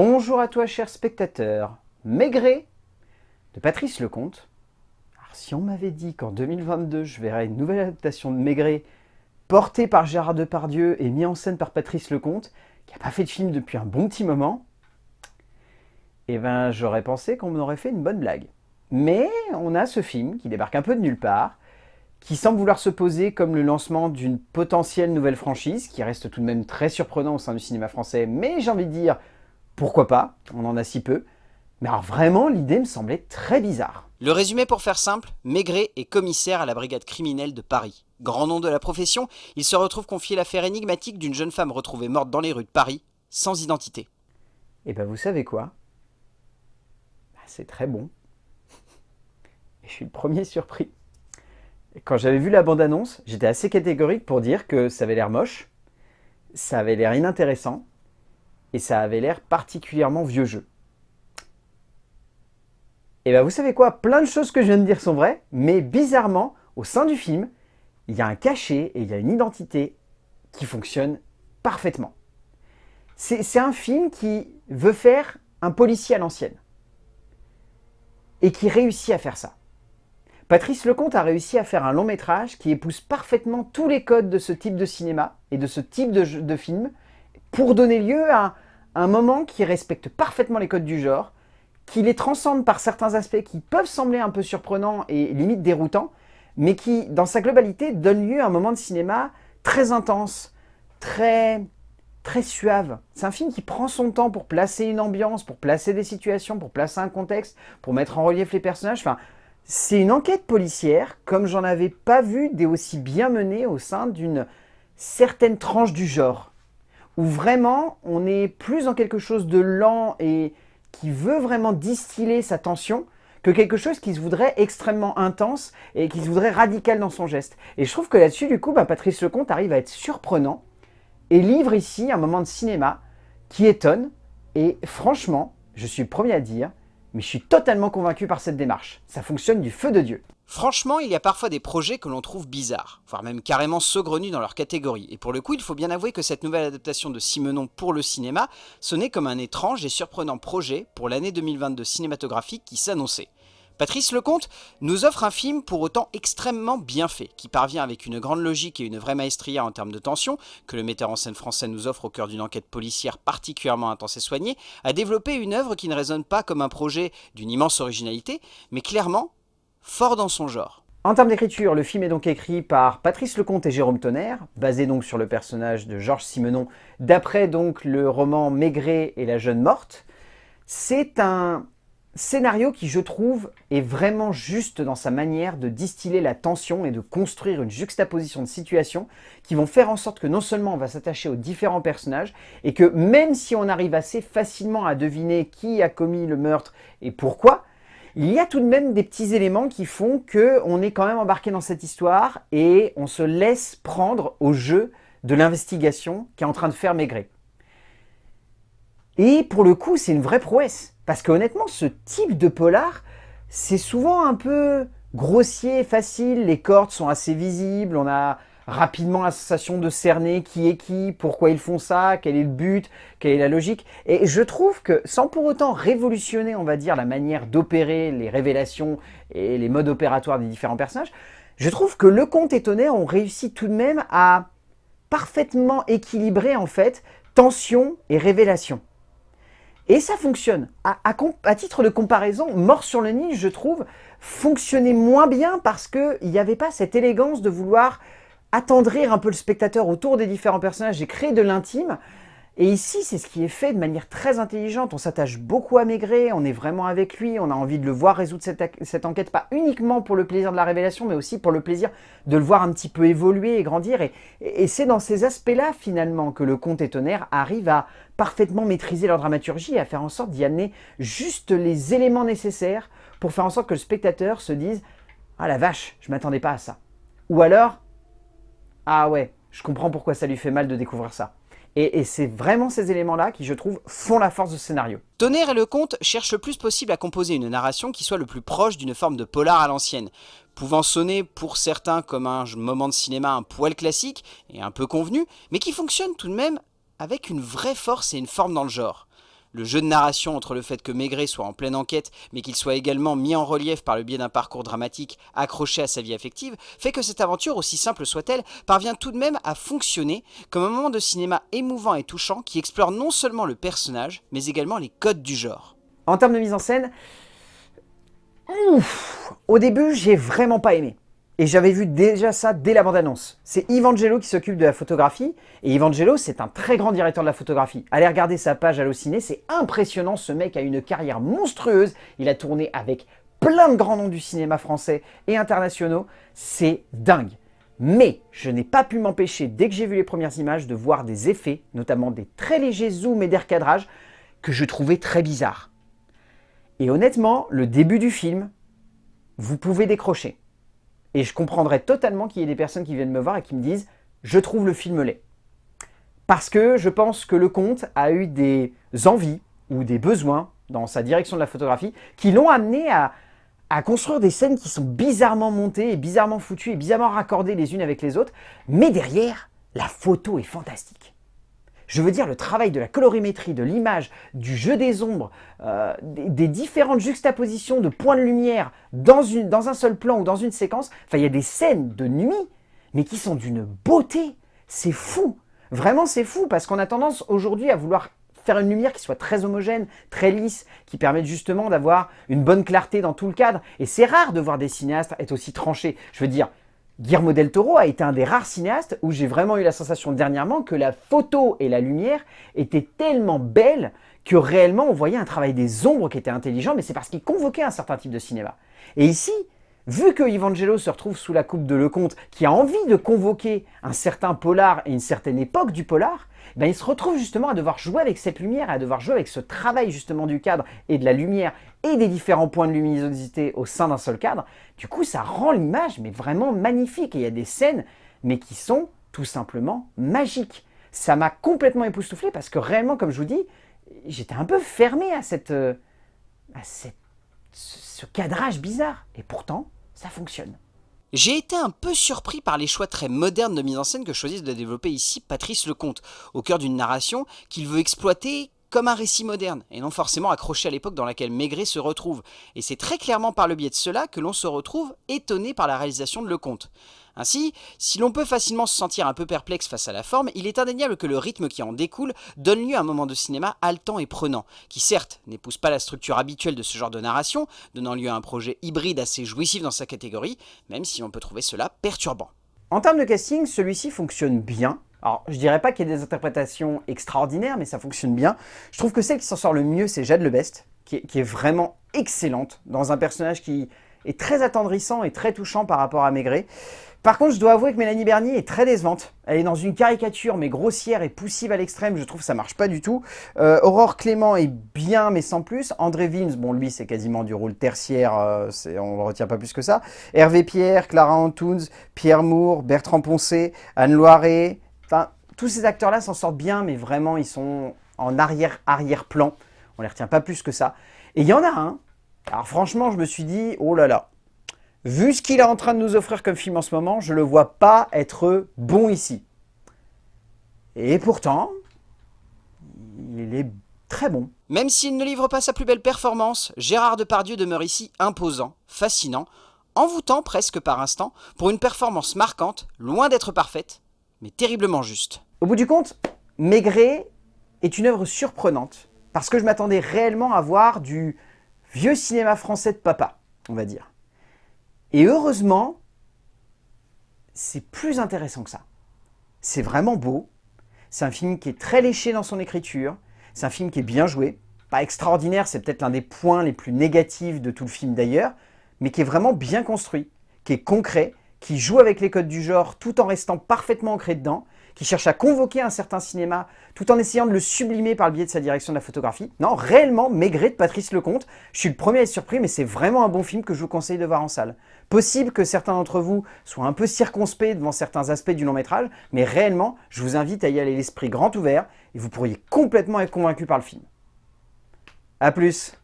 Bonjour à toi cher spectateur, Maigret de Patrice Lecomte. Alors, si on m'avait dit qu'en 2022 je verrais une nouvelle adaptation de Maigret portée par Gérard Depardieu et mis en scène par Patrice Lecomte, qui n'a pas fait de film depuis un bon petit moment, eh ben j'aurais pensé qu'on m'aurait fait une bonne blague. Mais on a ce film qui débarque un peu de nulle part, qui semble vouloir se poser comme le lancement d'une potentielle nouvelle franchise, qui reste tout de même très surprenant au sein du cinéma français, mais j'ai envie de dire, pourquoi pas, on en a si peu. Mais alors vraiment, l'idée me semblait très bizarre. Le résumé pour faire simple, Maigret est commissaire à la brigade criminelle de Paris. Grand nom de la profession, il se retrouve confier l'affaire énigmatique d'une jeune femme retrouvée morte dans les rues de Paris, sans identité. Et eh ben vous savez quoi? Bah, C'est très bon. Et je suis le premier surpris. Quand j'avais vu la bande-annonce, j'étais assez catégorique pour dire que ça avait l'air moche, ça avait l'air inintéressant, et ça avait l'air particulièrement vieux jeu. Et bien vous savez quoi? Plein de choses que je viens de dire sont vraies, mais bizarrement, au sein du film, il y a un cachet et il y a une identité qui fonctionne parfaitement. C'est un film qui veut faire un policier à l'ancienne. Et qui réussit à faire ça. Patrice Lecomte a réussi à faire un long métrage qui épouse parfaitement tous les codes de ce type de cinéma et de ce type de, film pour donner lieu à un moment qui respecte parfaitement les codes du genre, qui les transcende par certains aspects qui peuvent sembler un peu surprenants et limite déroutants, mais qui, dans sa globalité, donne lieu à un moment de cinéma très intense, très, très suave. C'est un film qui prend son temps pour placer une ambiance, pour placer des situations, pour placer un contexte, pour mettre en relief les personnages. Enfin, c'est une enquête policière, comme j'en avais pas vu des aussi bien menées au sein d'une certaine tranche du genre. Où vraiment, on est plus dans quelque chose de lent et qui veut vraiment distiller sa tension que quelque chose qui se voudrait extrêmement intense et qui se voudrait radical dans son geste. Et je trouve que là-dessus, du coup, bah, Patrice Lecomte arrive à être surprenant et livre ici un moment de cinéma qui étonne. Et franchement, je suis le premier à dire, mais je suis totalement convaincu par cette démarche. Ça fonctionne du feu de Dieu. Franchement, il y a parfois des projets que l'on trouve bizarres, voire même carrément saugrenus dans leur catégorie. Et pour le coup, il faut bien avouer que cette nouvelle adaptation de Simenon pour le cinéma sonnait comme un étrange et surprenant projet pour l'année 2022 cinématographique qui s'annonçait. Patrice Lecomte nous offre un film pour autant extrêmement bien fait, qui parvient avec une grande logique et une vraie maestria en termes de tension, que le metteur en scène français nous offre au cœur d'une enquête policière particulièrement intense et soignée, à développer une œuvre qui ne résonne pas comme un projet d'une immense originalité, mais clairement fort dans son genre. En termes d'écriture, le film est donc écrit par Patrice Lecomte et Jérôme Tonnerre, basé donc sur le personnage de Georges Simenon, d'après donc le roman Maigret et la jeune morte. C'est un Scénario qui, je trouve, est vraiment juste dans sa manière de distiller la tension et de construire une juxtaposition de situations qui vont faire en sorte que non seulement on va s'attacher aux différents personnages et que même si on arrive assez facilement à deviner qui a commis le meurtre et pourquoi, il y a tout de même des petits éléments qui font qu'on est quand même embarqué dans cette histoire et on se laisse prendre au jeu de l'investigation qui est en train de faire Maigret. Et pour le coup, c'est une vraie prouesse. Parce que honnêtement, ce type de polar, c'est souvent un peu grossier, facile, les cordes sont assez visibles, on a rapidement la sensation de cerner qui est qui, pourquoi ils font ça, quel est le but, quelle est la logique. Et je trouve que sans pour autant révolutionner, on va dire, la manière d'opérer les révélations et les modes opératoires des différents personnages, je trouve que Le Comte et Tonnerre ont réussi tout de même à parfaitement équilibrer en fait tension et révélation. Et ça fonctionne. À, titre de comparaison, Mort sur le Nil, je trouve, fonctionnait moins bien parce qu'il n'y avait pas cette élégance de vouloir attendrir un peu le spectateur autour des différents personnages et créer de l'intime. Et ici, c'est ce qui est fait de manière très intelligente. On s'attache beaucoup à Maigret, on est vraiment avec lui, on a envie de le voir résoudre cette, enquête, pas uniquement pour le plaisir de la révélation, mais aussi pour le plaisir de le voir un petit peu évoluer et grandir. Et, c'est dans ces aspects-là, finalement, que le comte et Tonnerre arrive à parfaitement maîtriser leur dramaturgie et à faire en sorte d'y amener juste les éléments nécessaires pour faire en sorte que le spectateur se dise « Ah la vache, je m'attendais pas à ça ». Ou alors « Ah ouais, je comprends pourquoi ça lui fait mal de découvrir ça ». Et, c'est vraiment ces éléments-là qui, je trouve, font la force de ce scénario. Tonnerre et le comte cherchent le plus possible à composer une narration qui soit le plus proche d'une forme de polar à l'ancienne, pouvant sonner pour certains comme un moment de cinéma un poil classique et un peu convenu, mais qui fonctionne tout de même avec une vraie force et une forme dans le genre. Le jeu de narration entre le fait que Maigret soit en pleine enquête, mais qu'il soit également mis en relief par le biais d'un parcours dramatique accroché à sa vie affective, fait que cette aventure, aussi simple soit-elle, parvient tout de même à fonctionner comme un moment de cinéma émouvant et touchant qui explore non seulement le personnage, mais également les codes du genre. En termes de mise en scène, au début, j'ai vraiment pas aimé. Et j'avais vu déjà ça dès la bande-annonce. C'est Evangelo qui s'occupe de la photographie. Et Evangelo, c'est un très grand directeur de la photographie. Allez regarder sa page Allociné, c'est impressionnant. Ce mec a une carrière monstrueuse. Il a tourné avec plein de grands noms du cinéma français et internationaux. C'est dingue. Mais je n'ai pas pu m'empêcher, dès que j'ai vu les premières images, de voir des effets, notamment des très légers zooms et des recadrages, que je trouvais très bizarres. Et honnêtement, le début du film, vous pouvez décrocher. Et je comprendrais totalement qu'il y ait des personnes qui viennent me voir et qui me disent « je trouve le film laid ». Parce que je pense que le comte a eu des envies ou des besoins dans sa direction de la photographie qui l'ont amené à, à construire des scènes qui sont bizarrement montées et bizarrement foutues et bizarrement raccordées les unes avec les autres. Mais derrière, la photo est fantastique. Je veux dire, le travail de la colorimétrie, de l'image, du jeu des ombres, euh, des, différentes juxtapositions de points de lumière dans, un seul plan ou dans une séquence. Enfin, il y a des scènes de nuit, mais qui sont d'une beauté. C'est fou. Vraiment, c'est fou, parce qu'on a tendance aujourd'hui à vouloir faire une lumière qui soit très homogène, très lisse, qui permette justement d'avoir une bonne clarté dans tout le cadre. Et c'est rare de voir des cinéastes être aussi tranchés. Je veux dire, Guillermo del Toro a été un des rares cinéastes où j'ai vraiment eu la sensation dernièrement que la photo et la lumière étaient tellement belles que réellement on voyait un travail des ombres qui était intelligent, mais c'est parce qu'il convoquait un certain type de cinéma. Et ici, vu que Evangelo se retrouve sous la coupe de Lecomte, qui a envie de convoquer un certain polar et une certaine époque du polar, ben il se retrouve justement à devoir jouer avec cette lumière, à devoir jouer avec ce travail justement du cadre et de la lumière et des différents points de luminosité au sein d'un seul cadre. Du coup, ça rend l'image mais vraiment magnifique. Et il y a des scènes mais qui sont tout simplement magiques. Ça m'a complètement époustouflé parce que réellement, comme je vous dis, j'étais un peu fermé à, cette, euh, à cette, ce cadrage bizarre. Et pourtant, ça fonctionne. J'ai été un peu surpris par les choix très modernes de mise en scène que choisit de développer ici Patrice Lecomte, au cœur d'une narration qu'il veut exploiter comme un récit moderne, et non forcément accroché à l'époque dans laquelle Maigret se retrouve. Et c'est très clairement par le biais de cela que l'on se retrouve étonné par la réalisation de Lecomte. Ainsi, si l'on peut facilement se sentir un peu perplexe face à la forme, il est indéniable que le rythme qui en découle donne lieu à un moment de cinéma haletant et prenant, qui certes n'épouse pas la structure habituelle de ce genre de narration, donnant lieu à un projet hybride assez jouissif dans sa catégorie, même si on peut trouver cela perturbant. En termes de casting, celui-ci fonctionne bien, alors, je dirais pas qu'il y ait des interprétations extraordinaires, mais ça fonctionne bien. Je trouve que celle qui s'en sort le mieux, c'est Jade Lebest, qui qui est vraiment excellente dans un personnage qui est très attendrissant et très touchant par rapport à Maigret. Par contre, je dois avouer que Mélanie Bernier est très décevante. Elle est dans une caricature, mais grossière et poussive à l'extrême. Je trouve que ça marche pas du tout. Euh, Aurore Clément est bien, mais sans plus. André Vins, bon, lui, c'est quasiment du rôle tertiaire. Euh, on ne retient pas plus que ça. Hervé Pierre, Clara Antunes, Pierre Moore, Bertrand Poncé, Anne Loiret. Enfin, tous ces acteurs-là s'en sortent bien, mais vraiment, ils sont en arrière-arrière-plan. On les retient pas plus que ça. Et il y en a un. Alors franchement, je me suis dit, oh là là, vu ce qu'il est en train de nous offrir comme film en ce moment, je ne le vois pas être bon ici. Et pourtant, il est très bon. Même s'il ne livre pas sa plus belle performance, Gérard Depardieu demeure ici imposant, fascinant, envoûtant presque par instant, pour une performance marquante, loin d'être parfaite, mais terriblement juste. Au bout du compte, Maigret est une œuvre surprenante, parce que je m'attendais réellement à voir du vieux cinéma français de papa, on va dire. Et heureusement, c'est plus intéressant que ça. C'est vraiment beau. C'est un film qui est très léché dans son écriture. C'est un film qui est bien joué. Pas extraordinaire, c'est peut-être l'un des points les plus négatifs de tout le film d'ailleurs, mais qui est vraiment bien construit, qui est concret, qui joue avec les codes du genre tout en restant parfaitement ancré dedans, qui cherche à convoquer un certain cinéma tout en essayant de le sublimer par le biais de sa direction de la photographie. Non, réellement, Maigret de Patrice Lecomte. Je suis le premier à être surpris, mais c'est vraiment un bon film que je vous conseille de voir en salle. Possible que certains d'entre vous soient un peu circonspects devant certains aspects du long métrage, mais réellement, je vous invite à y aller l'esprit grand ouvert et vous pourriez complètement être convaincu par le film. A plus